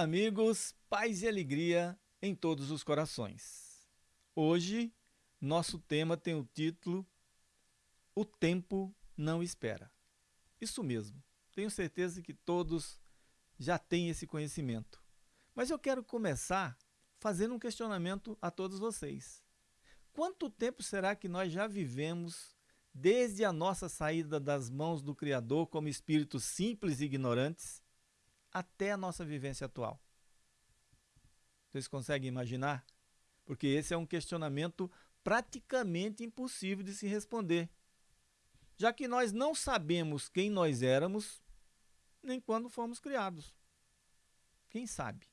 amigos, paz e alegria em todos os corações. Hoje, nosso tema tem o título O Tempo Não Espera. Isso mesmo, tenho certeza que todos já têm esse conhecimento. Mas eu quero começar fazendo um questionamento a todos vocês. Quanto tempo será que nós já vivemos desde a nossa saída das mãos do Criador como espíritos simples e ignorantes até a nossa vivência atual? Vocês conseguem imaginar? Porque esse é um questionamento praticamente impossível de se responder, já que nós não sabemos quem nós éramos nem quando fomos criados. Quem sabe?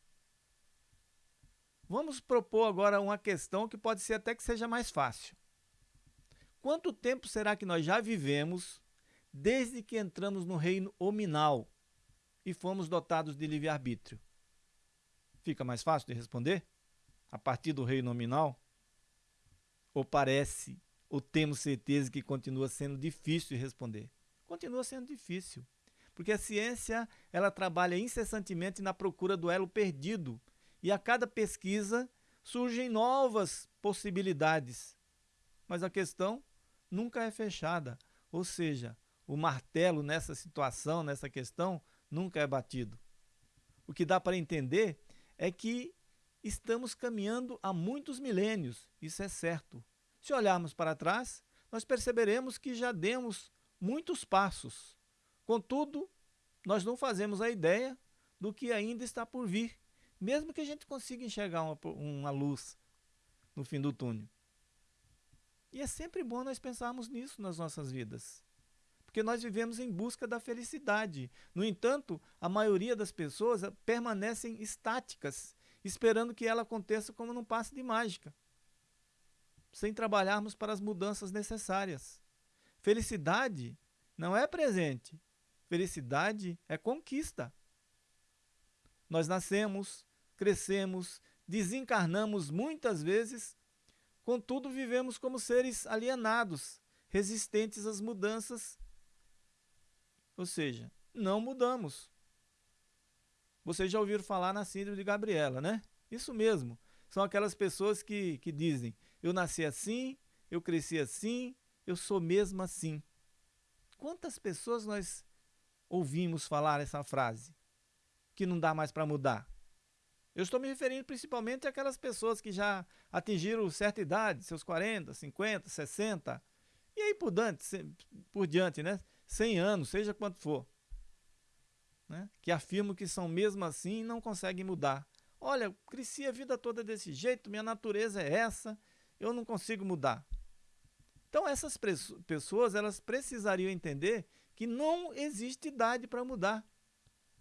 Vamos propor agora uma questão que pode ser até que seja mais fácil. Quanto tempo será que nós já vivemos desde que entramos no reino hominal e fomos dotados de livre-arbítrio? Fica mais fácil de responder? A partir do reino nominal? Ou parece, ou temos certeza que continua sendo difícil de responder? Continua sendo difícil, porque a ciência ela trabalha incessantemente na procura do elo perdido e a cada pesquisa surgem novas possibilidades. Mas a questão nunca é fechada, ou seja, o martelo nessa situação, nessa questão, nunca é batido. O que dá para entender é que estamos caminhando há muitos milênios, isso é certo. Se olharmos para trás, nós perceberemos que já demos muitos passos. Contudo, nós não fazemos a ideia do que ainda está por vir mesmo que a gente consiga enxergar uma, uma luz no fim do túnel. E é sempre bom nós pensarmos nisso nas nossas vidas. Porque nós vivemos em busca da felicidade. No entanto, a maioria das pessoas permanecem estáticas, esperando que ela aconteça como num passe de mágica, sem trabalharmos para as mudanças necessárias. Felicidade não é presente, felicidade é conquista. Nós nascemos, crescemos, desencarnamos muitas vezes, contudo vivemos como seres alienados, resistentes às mudanças. Ou seja, não mudamos. Vocês já ouviram falar na síndrome de Gabriela, né? Isso mesmo. São aquelas pessoas que, que dizem: eu nasci assim, eu cresci assim, eu sou mesmo assim. Quantas pessoas nós ouvimos falar essa frase? Que não dá mais para mudar. Eu estou me referindo principalmente àquelas pessoas que já atingiram certa idade, seus 40, 50, 60, e aí por diante, por diante né? 100 anos, seja quanto for. Né? Que afirmam que são mesmo assim e não conseguem mudar. Olha, cresci a vida toda desse jeito, minha natureza é essa, eu não consigo mudar. Então essas pessoas, elas precisariam entender que não existe idade para mudar.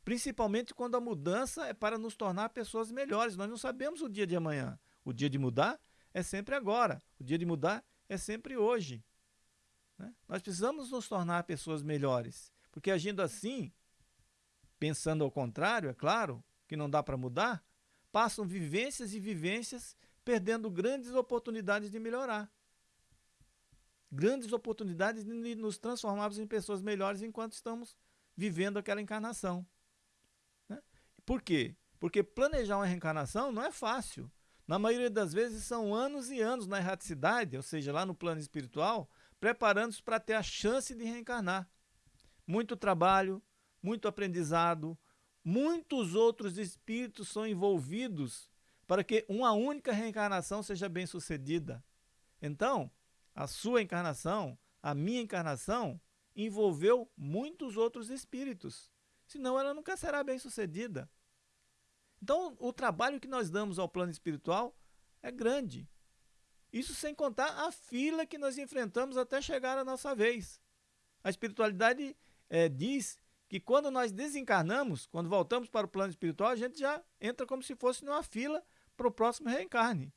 Principalmente quando a mudança é para nos tornar pessoas melhores. Nós não sabemos o dia de amanhã. O dia de mudar é sempre agora. O dia de mudar é sempre hoje. Né? Nós precisamos nos tornar pessoas melhores. Porque agindo assim, pensando ao contrário, é claro, que não dá para mudar, passam vivências e vivências perdendo grandes oportunidades de melhorar. Grandes oportunidades de nos transformarmos em pessoas melhores enquanto estamos vivendo aquela encarnação. Por quê? Porque planejar uma reencarnação não é fácil. Na maioria das vezes são anos e anos na erraticidade, ou seja, lá no plano espiritual, preparando-se para ter a chance de reencarnar. Muito trabalho, muito aprendizado, muitos outros espíritos são envolvidos para que uma única reencarnação seja bem sucedida. Então, a sua encarnação, a minha encarnação, envolveu muitos outros espíritos. Senão ela nunca será bem sucedida. Então, o trabalho que nós damos ao plano espiritual é grande. Isso sem contar a fila que nós enfrentamos até chegar a nossa vez. A espiritualidade é, diz que quando nós desencarnamos, quando voltamos para o plano espiritual, a gente já entra como se fosse numa fila para o próximo reencarne.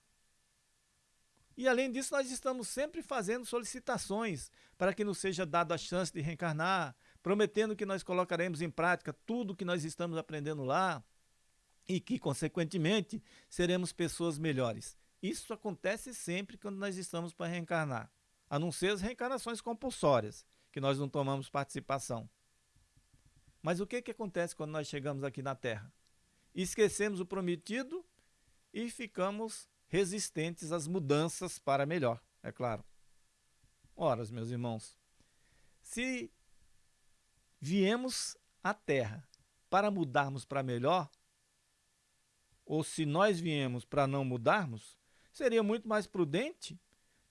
E além disso, nós estamos sempre fazendo solicitações para que nos seja dada a chance de reencarnar, prometendo que nós colocaremos em prática tudo que nós estamos aprendendo lá e que, consequentemente, seremos pessoas melhores. Isso acontece sempre quando nós estamos para reencarnar, a não ser as reencarnações compulsórias, que nós não tomamos participação. Mas o que, que acontece quando nós chegamos aqui na Terra? esquecemos o prometido e ficamos resistentes às mudanças para melhor, é claro. Ora, meus irmãos, se viemos à Terra para mudarmos para melhor, ou se nós viemos para não mudarmos, seria muito mais prudente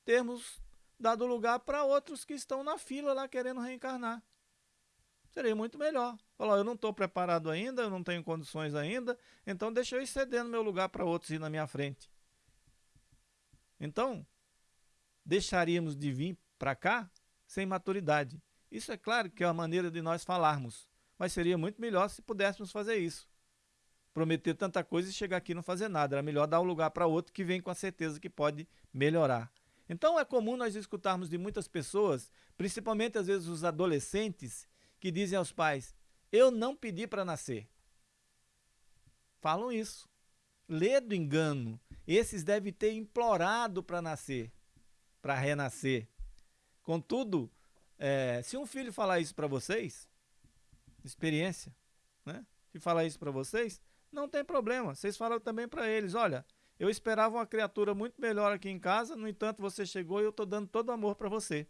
termos dado lugar para outros que estão na fila lá querendo reencarnar. Seria muito melhor. Falar, eu não estou preparado ainda, eu não tenho condições ainda, então deixa eu ir cedendo meu lugar para outros ir na minha frente. Então, deixaríamos de vir para cá sem maturidade. Isso é claro que é uma maneira de nós falarmos, mas seria muito melhor se pudéssemos fazer isso. Prometer tanta coisa e chegar aqui e não fazer nada. Era melhor dar um lugar para outro que vem com a certeza que pode melhorar. Então é comum nós escutarmos de muitas pessoas, principalmente às vezes os adolescentes, que dizem aos pais: Eu não pedi para nascer. Falam isso. Lê do engano. Esses devem ter implorado para nascer, para renascer. Contudo, é, se um filho falar isso para vocês, experiência, né? Se falar isso para vocês, não tem problema. Vocês falam também para eles: olha, eu esperava uma criatura muito melhor aqui em casa, no entanto, você chegou e eu estou dando todo o amor para você.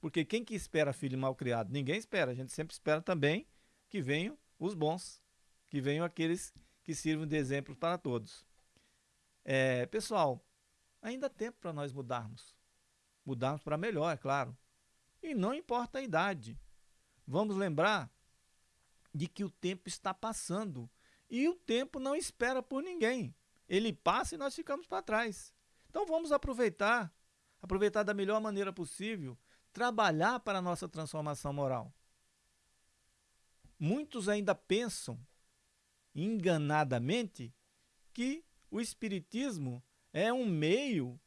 Porque quem que espera filho mal criado? Ninguém espera. A gente sempre espera também que venham os bons, que venham aqueles que sirvam de exemplo para todos. É, pessoal, ainda há tempo para nós mudarmos mudarmos para melhor, é claro. E não importa a idade. Vamos lembrar de que o tempo está passando e o tempo não espera por ninguém. Ele passa e nós ficamos para trás. Então vamos aproveitar, aproveitar da melhor maneira possível, trabalhar para a nossa transformação moral. Muitos ainda pensam enganadamente que o espiritismo é um meio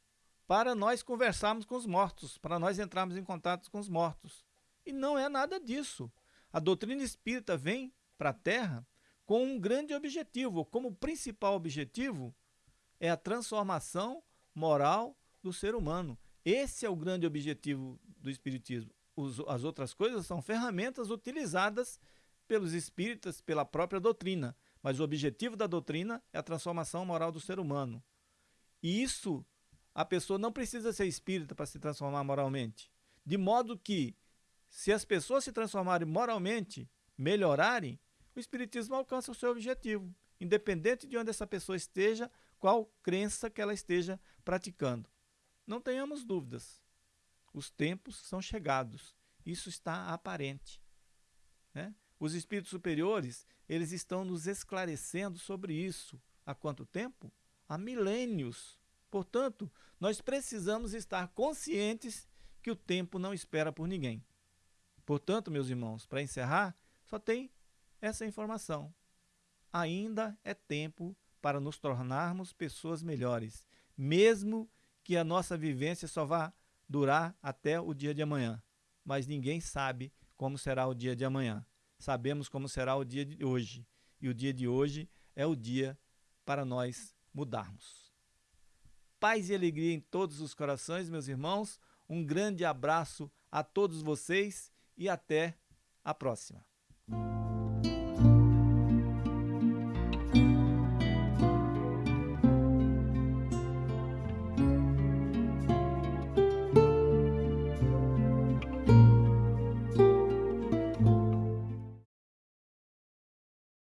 para nós conversarmos com os mortos, para nós entrarmos em contato com os mortos. E não é nada disso. A doutrina espírita vem para a Terra com um grande objetivo, como principal objetivo é a transformação moral do ser humano. Esse é o grande objetivo do Espiritismo. As outras coisas são ferramentas utilizadas pelos espíritas, pela própria doutrina, mas o objetivo da doutrina é a transformação moral do ser humano. E isso a pessoa não precisa ser espírita para se transformar moralmente. De modo que, se as pessoas se transformarem moralmente, melhorarem, o espiritismo alcança o seu objetivo, independente de onde essa pessoa esteja, qual crença que ela esteja praticando. Não tenhamos dúvidas. Os tempos são chegados. Isso está aparente. Né? Os espíritos superiores, eles estão nos esclarecendo sobre isso. Há quanto tempo? Há milênios. Portanto, nós precisamos estar conscientes que o tempo não espera por ninguém. Portanto, meus irmãos, para encerrar, só tem essa informação. Ainda é tempo para nos tornarmos pessoas melhores, mesmo que a nossa vivência só vá durar até o dia de amanhã. Mas ninguém sabe como será o dia de amanhã. Sabemos como será o dia de hoje. E o dia de hoje é o dia para nós mudarmos paz e alegria em todos os corações, meus irmãos. Um grande abraço a todos vocês e até a próxima.